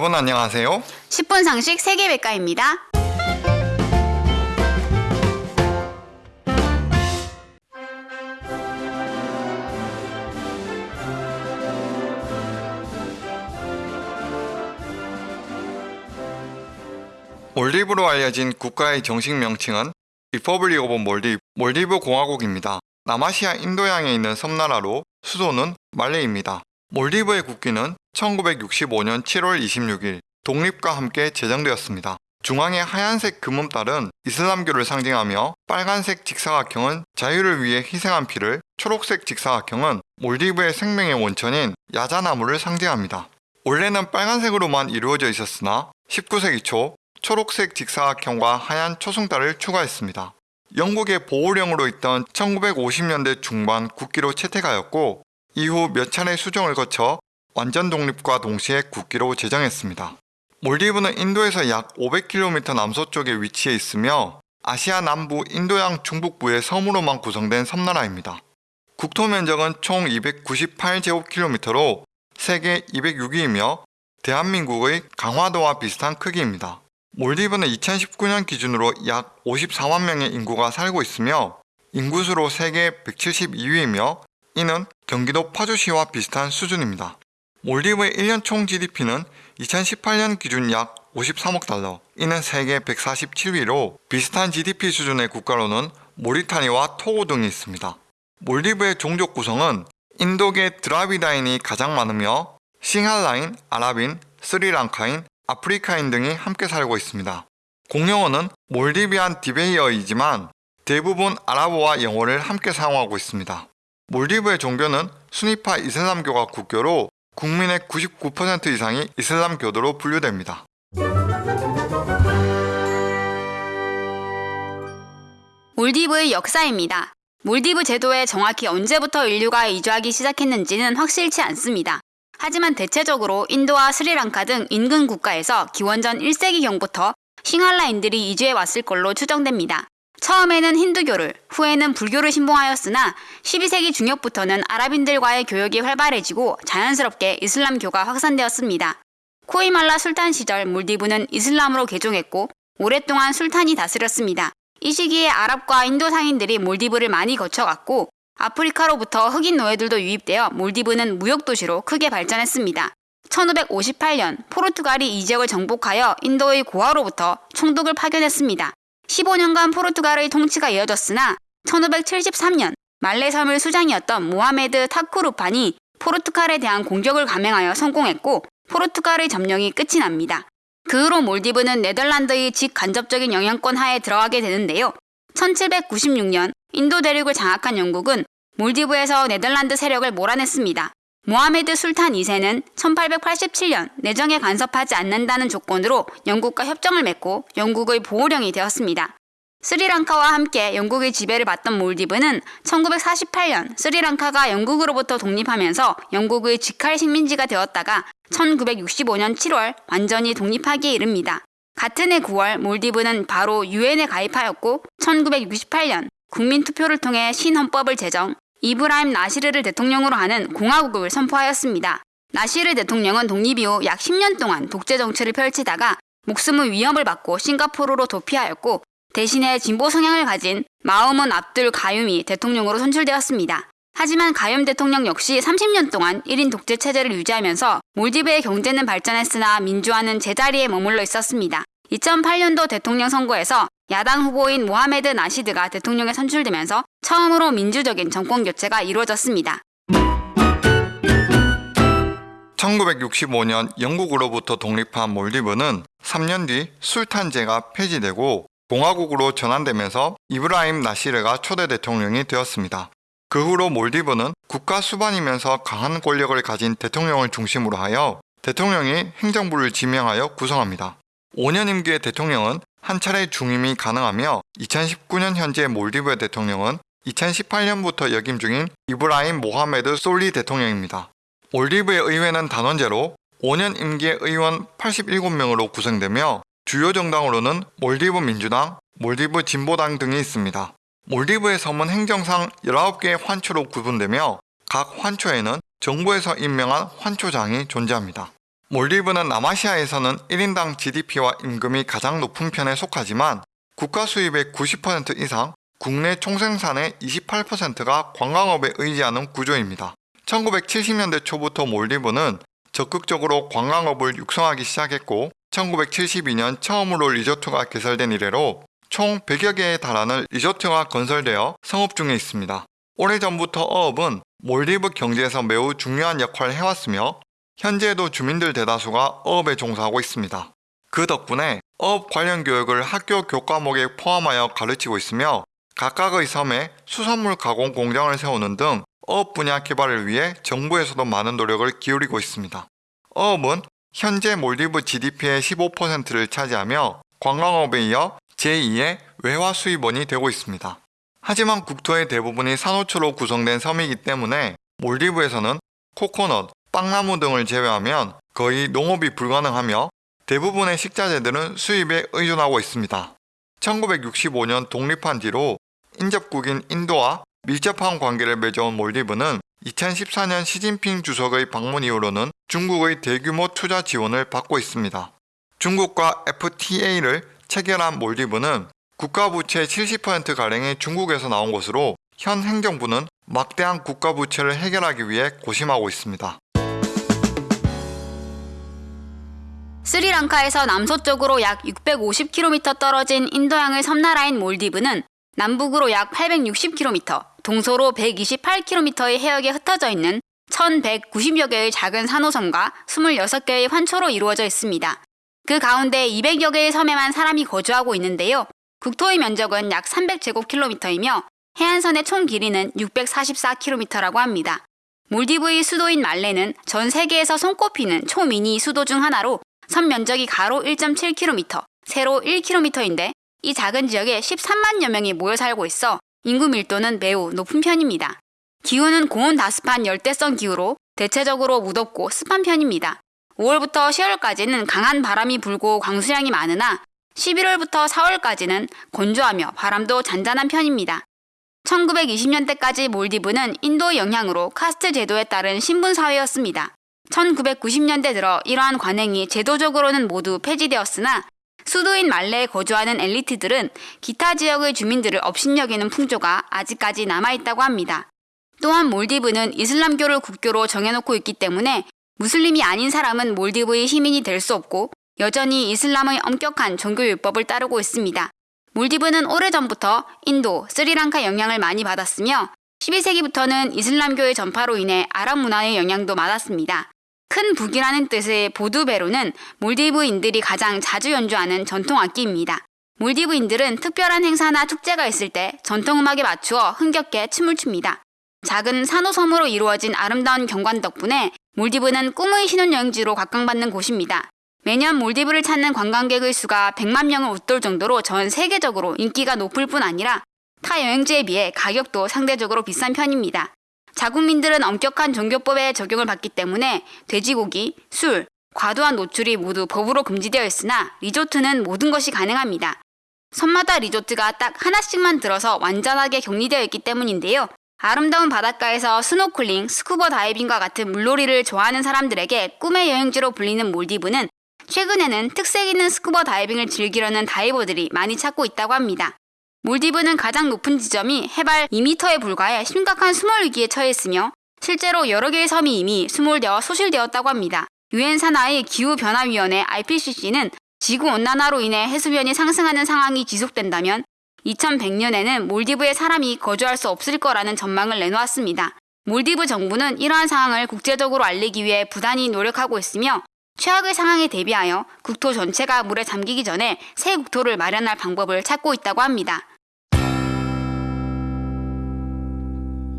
여러분 안녕하세요. 10분 상식 세계백과입니다. 몰디브로 알려진 국가의 정식 명칭은 Republic of Maldives, 몰디브 공화국입니다. 남아시아 인도양에 있는 섬나라로 수도는 말레이입니다. 몰디브의 국기는 1965년 7월 26일 독립과 함께 제정되었습니다. 중앙의 하얀색 금음달은 이슬람교를 상징하며 빨간색 직사각형은 자유를 위해 희생한 피를, 초록색 직사각형은 몰디브의 생명의 원천인 야자나무를 상징합니다. 원래는 빨간색으로만 이루어져 있었으나 19세기 초 초록색 직사각형과 하얀 초승달을 추가했습니다. 영국의 보호령으로 있던 1950년대 중반 국기로 채택하였고 이후 몇 차례 수정을 거쳐 완전 독립과 동시에 국기로 제정했습니다. 몰디브는 인도에서 약 500km 남서쪽에 위치해 있으며 아시아 남부 인도양 중북부의 섬으로만 구성된 섬나라입니다. 국토 면적은 총 298제곱킬로미터로 세계 206위이며 대한민국의 강화도와 비슷한 크기입니다. 몰디브는 2019년 기준으로 약 54만 명의 인구가 살고 있으며 인구수로 세계 172위이며 이는 경기도 파주시와 비슷한 수준입니다. 몰디브의 1년 총 GDP는 2018년 기준 약 53억 달러, 이는 세계 147위로 비슷한 GDP 수준의 국가로는 모리타니와 토고 등이 있습니다. 몰디브의 종족 구성은 인도계 드라비다인이 가장 많으며 싱할라인, 아랍인, 스리랑카인, 아프리카인 등이 함께 살고 있습니다. 공용어는 몰디비안 디베이어이지만 대부분 아랍어와 영어를 함께 사용하고 있습니다. 몰디브의 종교는 수니파 이슬람교가 국교로 국민의 99% 이상이 이슬람교도로 분류됩니다. 몰디브의 역사입니다. 몰디브 제도에 정확히 언제부터 인류가 이주하기 시작했는지는 확실치 않습니다. 하지만 대체적으로 인도와 스리랑카 등 인근 국가에서 기원전 1세기경부터 싱할라인들이 이주해 왔을 걸로 추정됩니다. 처음에는 힌두교를, 후에는 불교를 신봉하였으나 12세기 중엽부터는 아랍인들과의 교역이 활발해지고 자연스럽게 이슬람교가 확산되었습니다. 코이말라 술탄 시절 몰디브는 이슬람으로 개종했고 오랫동안 술탄이 다스렸습니다. 이 시기에 아랍과 인도 상인들이 몰디브를 많이 거쳐갔고 아프리카로부터 흑인 노예들도 유입되어 몰디브는 무역도시로 크게 발전했습니다. 1558년 포르투갈이 이 지역을 정복하여 인도의 고아로부터 총독을 파견했습니다. 15년간 포르투갈의 통치가 이어졌으나 1573년 말레 섬을 수장이었던 모하메드 타쿠르판이 포르투갈에 대한 공격을 감행하여 성공했고 포르투갈의 점령이 끝이 납니다. 그 후로 몰디브는 네덜란드의 직간접적인 영향권 하에 들어가게 되는데요. 1796년 인도 대륙을 장악한 영국은 몰디브에서 네덜란드 세력을 몰아냈습니다. 모하메드 술탄 2세는 1887년 내정에 간섭하지 않는다는 조건으로 영국과 협정을 맺고 영국의 보호령이 되었습니다. 스리랑카와 함께 영국의 지배를 받던 몰디브는 1948년 스리랑카가 영국으로부터 독립하면서 영국의 직할 식민지가 되었다가 1965년 7월 완전히 독립하기에 이릅니다. 같은 해 9월 몰디브는 바로 유엔에 가입하였고 1968년 국민투표를 통해 신헌법을 제정, 이브라임 나시르를 대통령으로 하는 공화국을 선포하였습니다. 나시르 대통령은 독립 이후 약 10년 동안 독재 정치를 펼치다가 목숨의 위협을 받고 싱가포르로 도피하였고 대신에 진보 성향을 가진 마우문 압둘 가윰이 대통령으로 선출되었습니다. 하지만 가윰 대통령 역시 30년 동안 1인 독재 체제를 유지하면서 몰디브의 경제는 발전했으나 민주화는 제자리에 머물러 있었습니다. 2008년도 대통령 선거에서 야당 후보인 모하메드 나시드가 대통령에 선출되면서 처음으로 민주적인 정권 교체가 이루어졌습니다. 1965년 영국으로부터 독립한 몰디브는 3년 뒤 술탄제가 폐지되고 공화국으로 전환되면서 이브라임 나시르가 초대 대통령이 되었습니다. 그 후로 몰디브는 국가 수반이면서 강한 권력을 가진 대통령을 중심으로 하여 대통령이 행정부를 지명하여 구성합니다. 5년 임기의 대통령은 한 차례 중임이 가능하며 2019년 현재 몰디브의 대통령은 2018년부터 역임 중인 이브라임 모하메드 솔리 대통령입니다. 몰디브의 의회는 단원제로 5년 임기의 의원 87명으로 구성되며 주요 정당으로는 몰디브 민주당, 몰디브 진보당 등이 있습니다. 몰디브의 섬은 행정상 19개의 환초로 구분되며 각 환초에는 정부에서 임명한 환초장이 존재합니다. 몰디브는 남아시아에서는 1인당 GDP와 임금이 가장 높은 편에 속하지만 국가 수입의 90% 이상, 국내 총생산의 28%가 관광업에 의지하는 구조입니다. 1970년대 초부터 몰디브는 적극적으로 관광업을 육성하기 시작했고 1972년 처음으로 리조트가 개설된 이래로 총 100여 개에 달하는 리조트가 건설되어 성업 중에 있습니다. 오래전부터 어업은 몰디브 경제에서 매우 중요한 역할을 해왔으며 현재에도 주민들 대다수가 어업에 종사하고 있습니다. 그 덕분에 어업 관련 교육을 학교 교과목에 포함하여 가르치고 있으며 각각의 섬에 수산물 가공 공장을 세우는 등 어업 분야 개발을 위해 정부에서도 많은 노력을 기울이고 있습니다. 어업은 현재 몰디브 GDP의 15%를 차지하며 관광업에 이어 제2의 외화 수입원이 되고 있습니다. 하지만 국토의 대부분이 산호초로 구성된 섬이기 때문에 몰디브에서는 코코넛, 빵나무 등을 제외하면 거의 농업이 불가능하며 대부분의 식자재들은 수입에 의존하고 있습니다. 1965년 독립한 뒤로 인접국인 인도와 밀접한 관계를 맺어온 몰디브는 2014년 시진핑 주석의 방문 이후로는 중국의 대규모 투자 지원을 받고 있습니다. 중국과 FTA를 체결한 몰디브는 국가 부채 70%가량이 중국에서 나온 것으로 현 행정부는 막대한 국가 부채를 해결하기 위해 고심하고 있습니다. 스리랑카에서 남서쪽으로 약 650km 떨어진 인도양의 섬나라인 몰디브는 남북으로 약 860km, 동서로 128km의 해역에 흩어져 있는 1190여 개의 작은 산호섬과 26개의 환초로 이루어져 있습니다. 그 가운데 200여 개의 섬에만 사람이 거주하고 있는데요. 국토의 면적은 약 300제곱킬로미터이며 해안선의 총 길이는 644km라고 합니다. 몰디브의 수도인 말레는 전 세계에서 손꼽히는 초미니 수도 중 하나로 섬 면적이 가로 1.7km, 세로 1km인데 이 작은 지역에 13만여 명이 모여 살고 있어 인구 밀도는 매우 높은 편입니다. 기후는 고온 다습한 열대성 기후로 대체적으로 무덥고 습한 편입니다. 5월부터 10월까지는 강한 바람이 불고 광수량이 많으나 11월부터 4월까지는 건조하며 바람도 잔잔한 편입니다. 1920년대까지 몰디브는 인도 영향으로 카스트 제도에 따른 신분 사회였습니다. 1990년대 들어 이러한 관행이 제도적으로는 모두 폐지되었으나 수도인 말레에 거주하는 엘리트들은 기타 지역의 주민들을 업신여기는 풍조가 아직까지 남아있다고 합니다. 또한 몰디브는 이슬람교를 국교로 정해놓고 있기 때문에 무슬림이 아닌 사람은 몰디브의 시민이 될 수 없고 여전히 이슬람의 엄격한 종교 율법을 따르고 있습니다. 몰디브는 오래전부터 인도, 스리랑카 영향을 많이 받았으며 12세기부터는 이슬람교의 전파로 인해 아랍 문화의 영향도 많았습니다. 큰 북이라는 뜻의 보두베로는 몰디브인들이 가장 자주 연주하는 전통 악기입니다. 몰디브인들은 특별한 행사나 축제가 있을 때 전통음악에 맞추어 흥겹게 춤을 춥니다. 작은 산호섬으로 이루어진 아름다운 경관 덕분에 몰디브는 꿈의 신혼여행지로 각광받는 곳입니다. 매년 몰디브를 찾는 관광객의 수가 100만 명을 웃돌 정도로 전 세계적으로 인기가 높을 뿐 아니라 타 여행지에 비해 가격도 상대적으로 비싼 편입니다. 자국민들은 엄격한 종교법에 적용을 받기 때문에 돼지고기, 술, 과도한 노출이 모두 법으로 금지되어 있으나 리조트는 모든 것이 가능합니다. 섬마다 리조트가 딱 하나씩만 들어서 완전하게 격리되어 있기 때문인데요. 아름다운 바닷가에서 스노클링, 스쿠버 다이빙과 같은 물놀이를 좋아하는 사람들에게 꿈의 여행지로 불리는 몰디브는 최근에는 특색 있는 스쿠버 다이빙을 즐기려는 다이버들이 많이 찾고 있다고 합니다. 몰디브는 가장 높은 지점이 해발 2m에 불과해 심각한 수몰 위기에 처해 있으며 실제로 여러 개의 섬이 이미 수몰되어 소실되었다고 합니다. 유엔 산하의 기후변화위원회 IPCC는 지구 온난화로 인해 해수면이 상승하는 상황이 지속된다면 2100년에는 몰디브에 사람이 거주할 수 없을 거라는 전망을 내놓았습니다. 몰디브 정부는 이러한 상황을 국제적으로 알리기 위해 부단히 노력하고 있으며 최악의 상황에 대비하여 국토 전체가 물에 잠기기 전에 새 국토를 마련할 방법을 찾고 있다고 합니다.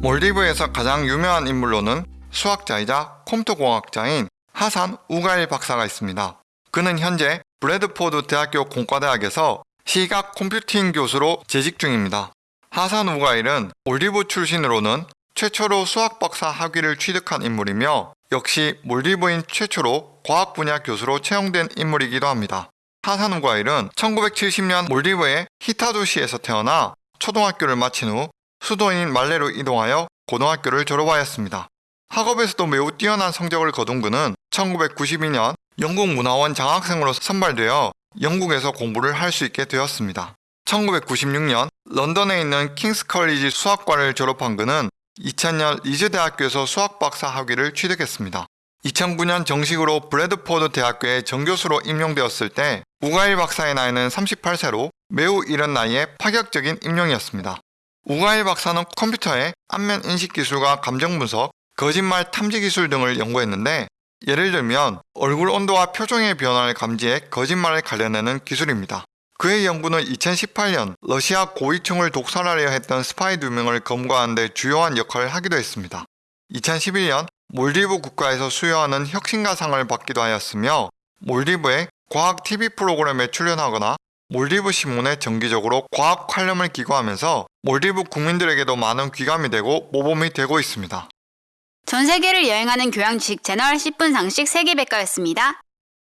몰디브에서 가장 유명한 인물로는 수학자이자 컴퓨터 공학자인 하산 우가일 박사가 있습니다. 그는 현재 브래드포드 대학교 공과대학에서 시각 컴퓨팅 교수로 재직 중입니다. 하산 우가일은 몰디브 출신으로는 최초로 수학 박사 학위를 취득한 인물이며 역시 몰디브인 최초로 과학 분야 교수로 채용된 인물이기도 합니다. 하산 우가일은 1970년 몰디브의 히타도시에서 태어나 초등학교를 마친 후 수도인 말레로 이동하여 고등학교를 졸업하였습니다. 학업에서도 매우 뛰어난 성적을 거둔 그는 1992년 영국 문화원 장학생으로 선발되어 영국에서 공부를 할 수 있게 되었습니다. 1996년 런던에 있는 킹스 컬리지 수학과를 졸업한 그는 2000년 리즈 대학교에서 수학 박사 학위를 취득했습니다. 2009년 정식으로 브래드포드 대학교에 정교수로 임용되었을 때 우가일 박사의 나이는 38세로 매우 이른 나이에 파격적인 임용이었습니다. 우가일 박사는 컴퓨터의 안면 인식 기술과 감정 분석, 거짓말 탐지 기술 등을 연구했는데 예를 들면 얼굴 온도와 표정의 변화를 감지해 거짓말을 가려내는 기술입니다. 그의 연구는 2018년 러시아 고위층을 독살하려 했던 스파이 두 명을 검거하는 데 주요한 역할을 하기도 했습니다. 2011년 몰디브 국가에서 수여하는 혁신가상을 받기도 하였으며 몰디브의 과학 TV 프로그램에 출연하거나 몰디브 신문에 정기적으로 과학 칼럼을 기고하면서 몰디브 국민들에게도 많은 귀감이 되고 모범이 되고 있습니다. 전 세계를 여행하는 교양 지식 채널 10분 상식 세계백과였습니다.